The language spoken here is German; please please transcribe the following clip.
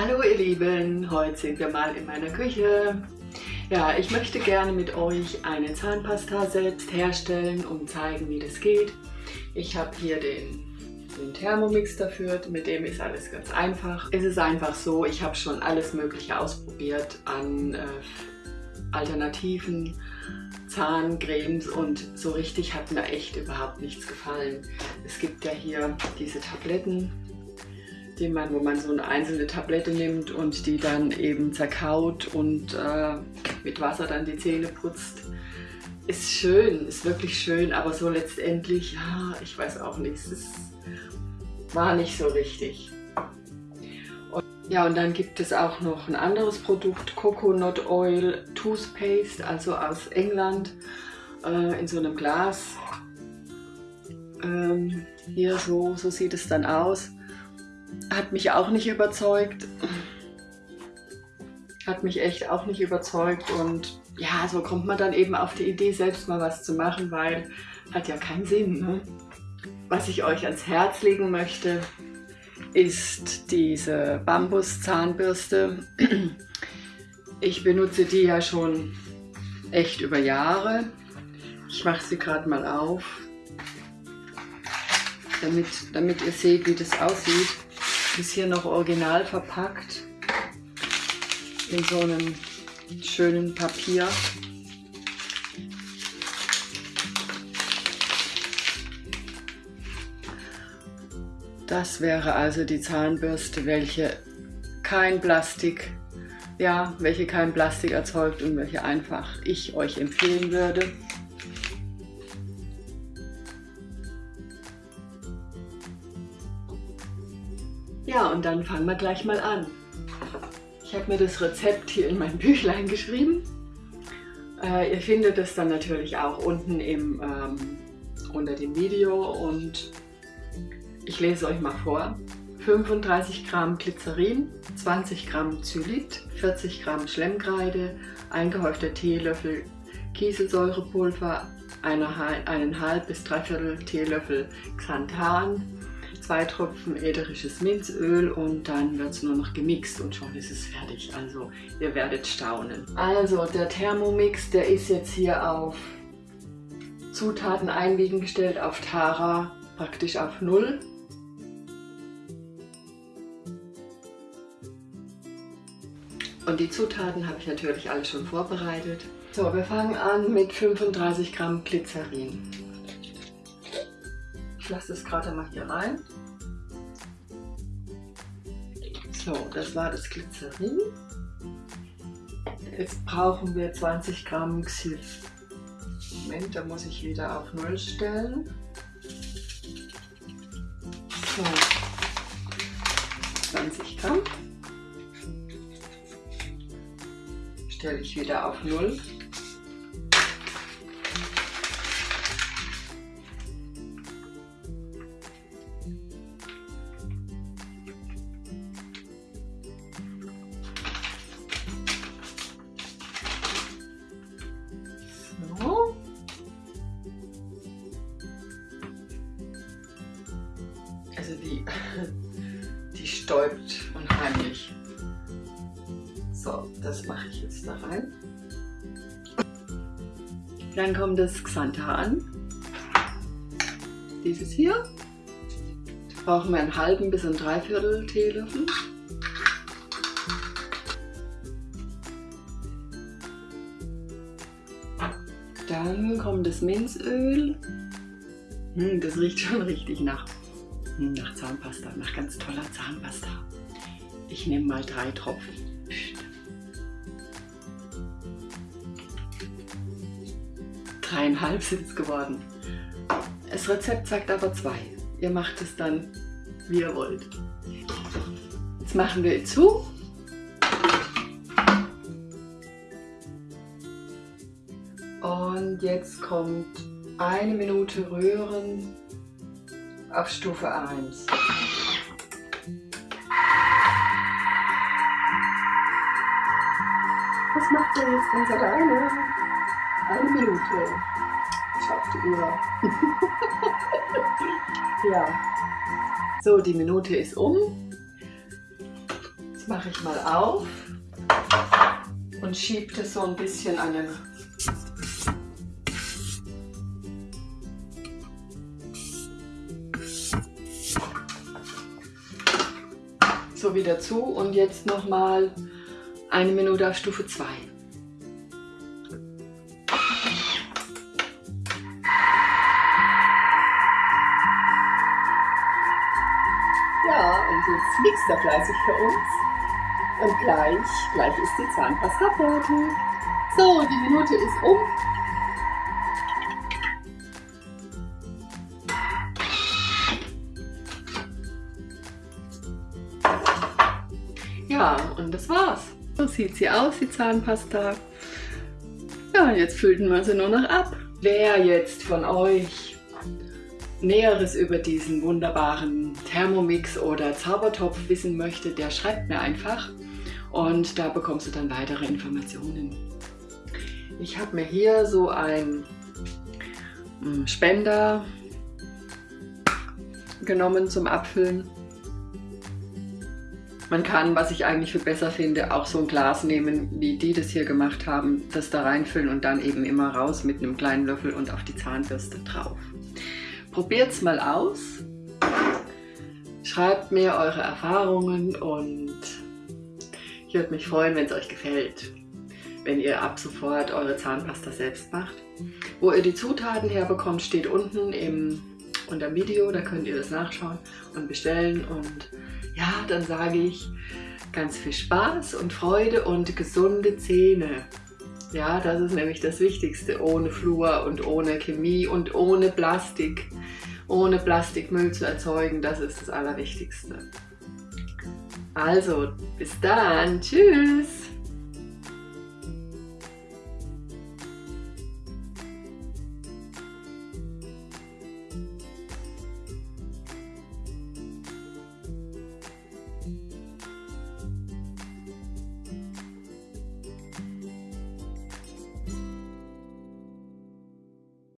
Lieben, heute sind wir mal in meiner Küche. Ja, ich möchte gerne mit euch eine Zahnpasta selbst herstellen und zeigen, wie das geht. Ich habe hier den, den Thermomix dafür, mit dem ist alles ganz einfach. Es ist einfach so, ich habe schon alles mögliche ausprobiert an äh, Alternativen, Zahncremes und so richtig hat mir echt überhaupt nichts gefallen. Es gibt ja hier diese Tabletten, die man, wo man so eine einzelne Tablette nimmt und die dann eben zerkaut und äh, mit Wasser dann die Zähne putzt. Ist schön, ist wirklich schön, aber so letztendlich, ja, ich weiß auch nicht, es war nicht so richtig. Und, ja, und dann gibt es auch noch ein anderes Produkt, Coconut Oil Toothpaste, also aus England, äh, in so einem Glas. Ähm, hier so, so sieht es dann aus hat mich auch nicht überzeugt. Hat mich echt auch nicht überzeugt und ja, so kommt man dann eben auf die Idee, selbst mal was zu machen, weil hat ja keinen Sinn. Ne? Was ich euch ans Herz legen möchte, ist diese Bambus-Zahnbürste. Ich benutze die ja schon echt über Jahre. Ich mache sie gerade mal auf, damit, damit ihr seht, wie das aussieht. Ist hier noch original verpackt in so einem schönen Papier. Das wäre also die Zahnbürste, welche kein Plastik, ja, welche kein Plastik erzeugt und welche einfach ich euch empfehlen würde. Ja, und dann fangen wir gleich mal an. Ich habe mir das Rezept hier in mein Büchlein geschrieben. Äh, ihr findet es dann natürlich auch unten im, ähm, unter dem Video und ich lese euch mal vor. 35 Gramm Glycerin, 20 Gramm Zylit, 40 Gramm Schlemmkreide, eingehäufter Teelöffel Kieselsäurepulver, eineinhalb bis dreiviertel Teelöffel Xanthan, zwei Tropfen ätherisches Minzöl und dann wird es nur noch gemixt und schon ist es fertig. Also ihr werdet staunen. Also der Thermomix, der ist jetzt hier auf Zutaten einwiegen gestellt, auf Tara praktisch auf Null. Und die Zutaten habe ich natürlich alle schon vorbereitet. So, wir fangen an mit 35 Gramm Glycerin lasse es gerade mal hier rein. So, das war das Glycerin. Jetzt brauchen wir 20 Gramm Xyl. Moment, da muss ich wieder auf Null stellen. So, 20 Gramm. Stelle ich wieder auf Null. Die, die stäubt unheimlich. So, das mache ich jetzt da rein. Dann kommt das Xanthan. Dieses hier. Brauchen wir einen halben bis ein Dreiviertel Teelöffel. Dann kommt das Minzöl. Hm, das riecht schon richtig nach nach Zahnpasta, nach ganz toller Zahnpasta. Ich nehme mal drei Tropfen. Dreieinhalb sind es geworden. Das Rezept sagt aber zwei. Ihr macht es dann, wie ihr wollt. Jetzt machen wir zu. Und jetzt kommt eine Minute rühren auf Stufe 1. Was macht er jetzt ganz alleine? Eine Minute. Schau auf die Uhr. ja. So, die Minute ist um. Jetzt mache ich mal auf und schiebe das so ein bisschen an den wieder zu und jetzt noch mal eine Minute auf Stufe 2. Ja, und jetzt mixt er fleißig für uns. Und gleich, gleich ist die Zahnpasta fertig. So, die Minute ist um. Ja, und das war's. So sieht sie aus, die Zahnpasta. Ja, jetzt füllten wir sie nur noch ab. Wer jetzt von euch Näheres über diesen wunderbaren Thermomix oder Zaubertopf wissen möchte, der schreibt mir einfach und da bekommst du dann weitere Informationen. Ich habe mir hier so ein hm, Spender genommen zum Abfüllen man kann, was ich eigentlich für besser finde, auch so ein Glas nehmen, wie die das hier gemacht haben, das da reinfüllen und dann eben immer raus mit einem kleinen Löffel und auf die Zahnbürste drauf. Probiert es mal aus. Schreibt mir eure Erfahrungen und ich würde mich freuen, wenn es euch gefällt, wenn ihr ab sofort eure Zahnpasta selbst macht. Wo ihr die Zutaten herbekommt, steht unten im, unter Video, da könnt ihr das nachschauen und bestellen und ja, dann sage ich ganz viel Spaß und Freude und gesunde Zähne. Ja, das ist nämlich das Wichtigste, ohne Fluor und ohne Chemie und ohne Plastik, ohne Plastikmüll zu erzeugen, das ist das Allerwichtigste. Also, bis dann, tschüss!